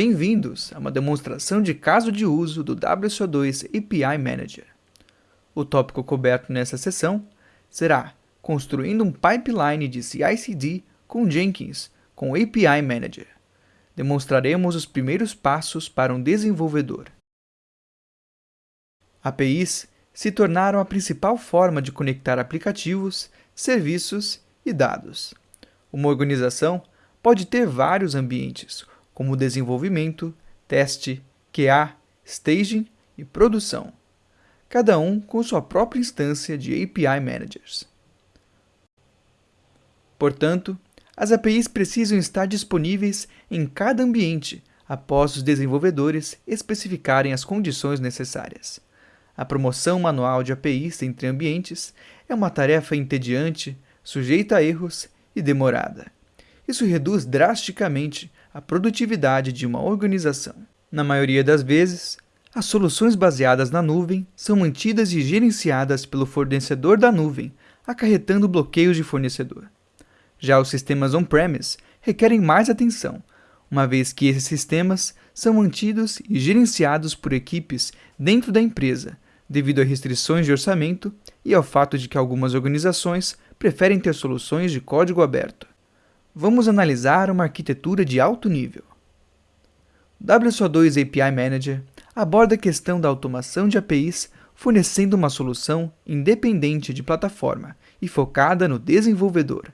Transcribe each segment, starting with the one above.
Bem-vindos a uma demonstração de caso de uso do WSO2 API Manager. O tópico coberto nessa sessão será construindo um pipeline de CI/CD com Jenkins com API Manager. Demonstraremos os primeiros passos para um desenvolvedor. APIs se tornaram a principal forma de conectar aplicativos, serviços e dados. Uma organização pode ter vários ambientes, como desenvolvimento, teste, QA, staging e produção, cada um com sua própria instância de API Managers. Portanto, as APIs precisam estar disponíveis em cada ambiente após os desenvolvedores especificarem as condições necessárias. A promoção manual de APIs entre ambientes é uma tarefa entediante, sujeita a erros e demorada. Isso reduz drasticamente a produtividade de uma organização. Na maioria das vezes, as soluções baseadas na nuvem são mantidas e gerenciadas pelo fornecedor da nuvem, acarretando bloqueios de fornecedor. Já os sistemas on-premise requerem mais atenção, uma vez que esses sistemas são mantidos e gerenciados por equipes dentro da empresa, devido a restrições de orçamento e ao fato de que algumas organizações preferem ter soluções de código aberto vamos analisar uma arquitetura de alto nível. WSO2 API Manager aborda a questão da automação de APIs fornecendo uma solução independente de plataforma e focada no desenvolvedor.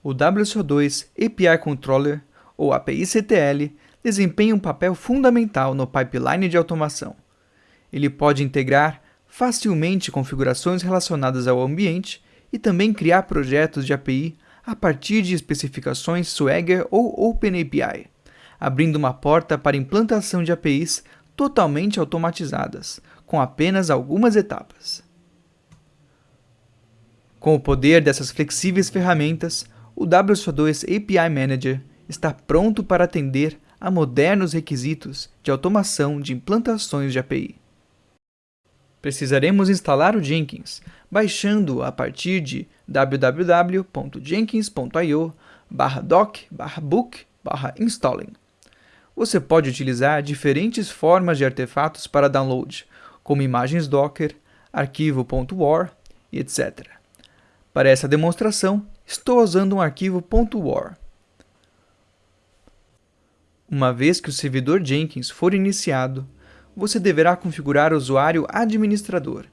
O WSO2 API Controller, ou API CTL, desempenha um papel fundamental no pipeline de automação. Ele pode integrar facilmente configurações relacionadas ao ambiente e também criar projetos de API a partir de especificações Swagger ou OpenAPI, abrindo uma porta para implantação de APIs totalmente automatizadas, com apenas algumas etapas. Com o poder dessas flexíveis ferramentas, o WSO2 API Manager está pronto para atender a modernos requisitos de automação de implantações de API. Precisaremos instalar o Jenkins, baixando a partir de www.jenkins.io doc book installing. Você pode utilizar diferentes formas de artefatos para download, como imagens Docker, arquivo.war etc. Para essa demonstração, estou usando um arquivo .war. Uma vez que o servidor Jenkins for iniciado, você deverá configurar o usuário administrador.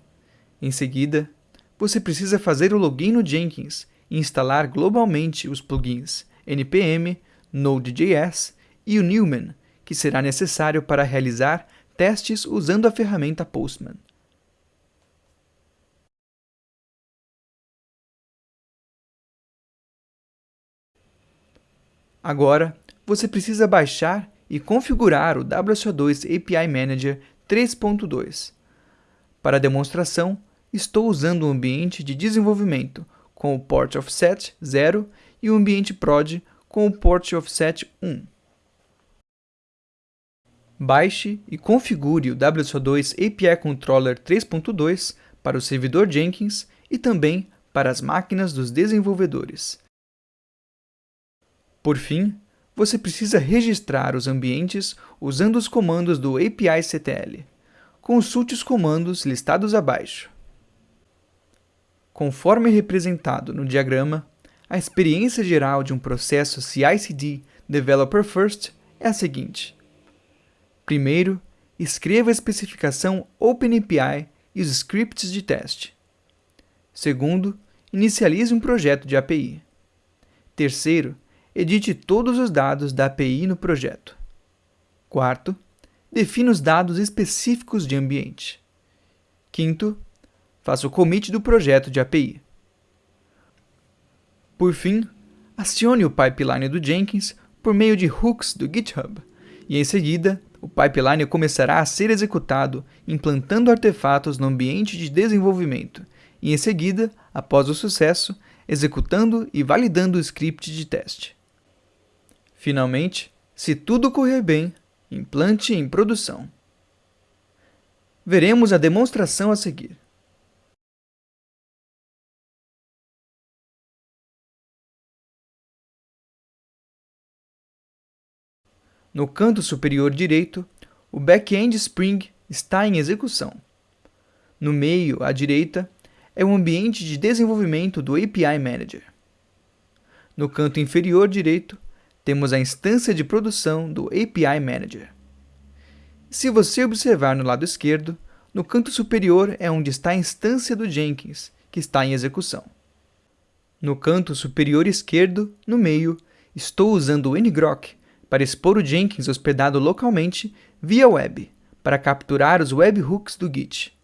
Em seguida, você precisa fazer o login no Jenkins e instalar globalmente os plugins npm, Node.js e o Newman, que será necessário para realizar testes usando a ferramenta Postman. Agora, você precisa baixar e configurar o WSO2 API Manager 3.2. Para demonstração, estou usando um ambiente de desenvolvimento com o port offset 0 e o ambiente prod com o port offset 1. Baixe e configure o WSO2 API Controller 3.2 para o servidor Jenkins e também para as máquinas dos desenvolvedores. Por fim, você precisa registrar os ambientes usando os comandos do API CTL. Consulte os comandos listados abaixo. Conforme representado no diagrama, a experiência geral de um processo CI/CD Developer First é a seguinte. Primeiro, escreva a especificação OpenAPI e os scripts de teste. Segundo, inicialize um projeto de API. Terceiro, edite todos os dados da API no projeto. Quarto, defina os dados específicos de ambiente. Quinto, faça o commit do projeto de API. Por fim, acione o pipeline do Jenkins por meio de hooks do GitHub, e em seguida, o pipeline começará a ser executado implantando artefatos no ambiente de desenvolvimento, e em seguida, após o sucesso, executando e validando o script de teste. Finalmente, se tudo correr bem, implante em produção. Veremos a demonstração a seguir. No canto superior direito, o back-end Spring está em execução. No meio, à direita, é o ambiente de desenvolvimento do API Manager. No canto inferior direito, temos a instância de produção do API Manager. Se você observar no lado esquerdo, no canto superior é onde está a instância do Jenkins, que está em execução. No canto superior esquerdo, no meio, estou usando o ngrok para expor o Jenkins hospedado localmente via web, para capturar os webhooks do Git.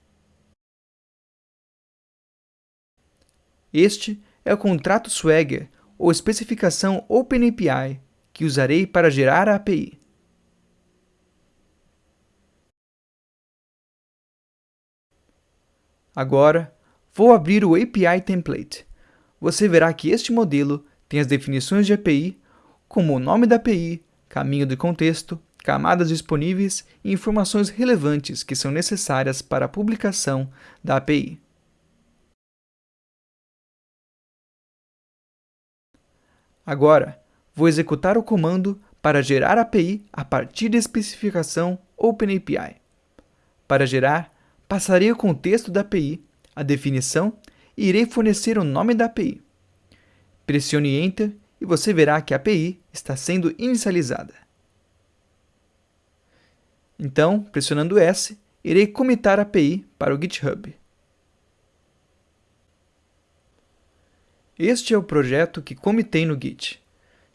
Este é o contrato Swagger, ou especificação OpenAPI, que usarei para gerar a API. Agora, vou abrir o API Template. Você verá que este modelo tem as definições de API, como o nome da API, caminho de contexto, camadas disponíveis e informações relevantes que são necessárias para a publicação da API. Agora, vou executar o comando para gerar API a partir da especificação OpenAPI. Para gerar, passarei o contexto da API, a definição e irei fornecer o nome da API. Pressione Enter e você verá que a API está sendo inicializada. Então, pressionando S, irei comitar a API para o GitHub. Este é o projeto que comitei no Git.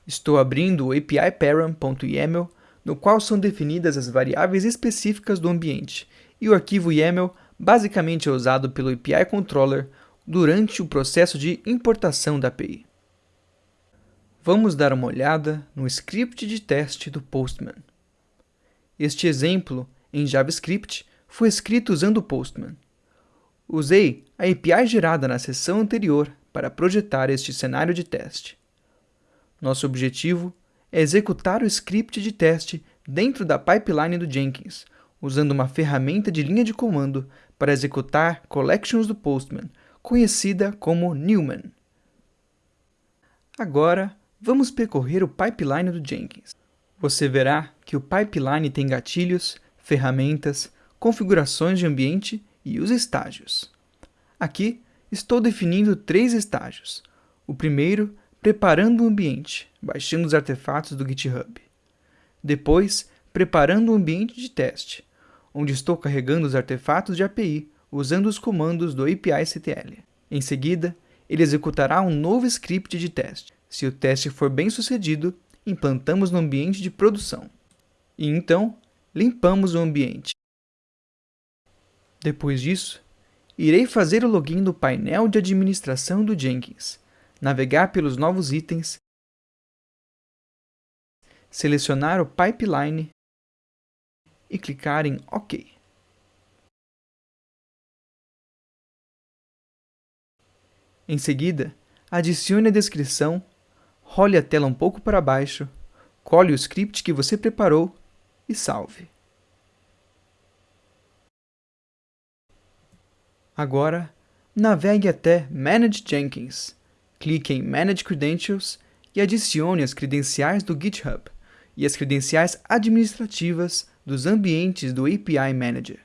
Estou abrindo o API param.yaml, no qual são definidas as variáveis específicas do ambiente, e o arquivo YAML basicamente é usado pelo API Controller durante o processo de importação da API. Vamos dar uma olhada no script de teste do Postman. Este exemplo, em JavaScript, foi escrito usando o Postman. Usei a API gerada na sessão anterior para projetar este cenário de teste. Nosso objetivo é executar o script de teste dentro da pipeline do Jenkins, usando uma ferramenta de linha de comando para executar collections do Postman, conhecida como Newman. Agora, vamos percorrer o pipeline do Jenkins. Você verá que o pipeline tem gatilhos, ferramentas, configurações de ambiente e os estágios. Aqui, estou definindo três estágios. O primeiro, preparando o ambiente, baixando os artefatos do GitHub. Depois, preparando o ambiente de teste, onde estou carregando os artefatos de API usando os comandos do API-CTL. Em seguida, ele executará um novo script de teste. Se o teste for bem sucedido, implantamos no ambiente de produção. E então, limpamos o ambiente. Depois disso, irei fazer o login do painel de administração do Jenkins, navegar pelos novos itens, selecionar o pipeline e clicar em OK. Em seguida, adicione a descrição, role a tela um pouco para baixo, cole o script que você preparou e salve. Agora, navegue até Manage Jenkins, clique em Manage Credentials e adicione as credenciais do GitHub e as credenciais administrativas dos ambientes do API Manager.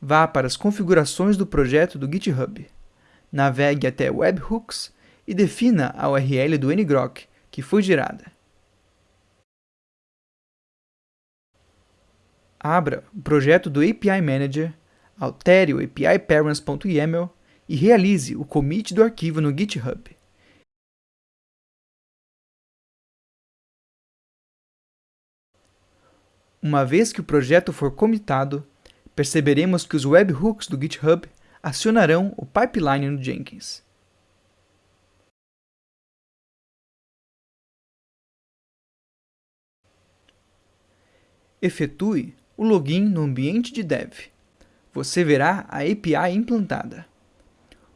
Vá para as configurações do projeto do GitHub, navegue até Webhooks e defina a URL do ngrok que foi gerada. Abra o projeto do API Manager, altere o API parents.yaml e realize o commit do arquivo no GitHub. Uma vez que o projeto for comitado, perceberemos que os webhooks do GitHub acionarão o pipeline no Jenkins. Efetue o login no ambiente de dev. Você verá a API implantada.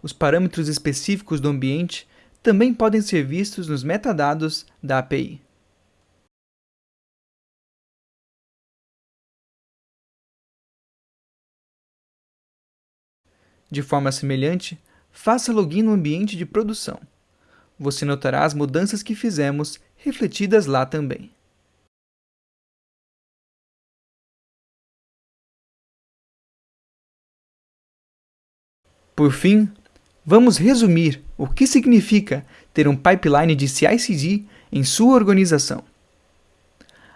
Os parâmetros específicos do ambiente também podem ser vistos nos metadados da API. De forma semelhante, faça login no ambiente de produção. Você notará as mudanças que fizemos refletidas lá também. Por fim, vamos resumir o que significa ter um pipeline de CI/CD em sua organização.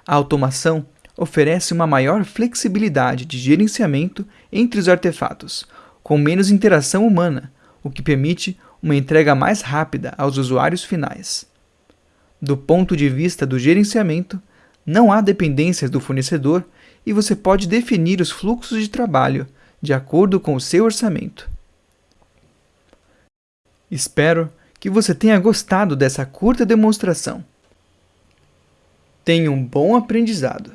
A automação oferece uma maior flexibilidade de gerenciamento entre os artefatos, com menos interação humana, o que permite uma entrega mais rápida aos usuários finais. Do ponto de vista do gerenciamento, não há dependências do fornecedor e você pode definir os fluxos de trabalho de acordo com o seu orçamento. Espero que você tenha gostado dessa curta demonstração. Tenha um bom aprendizado!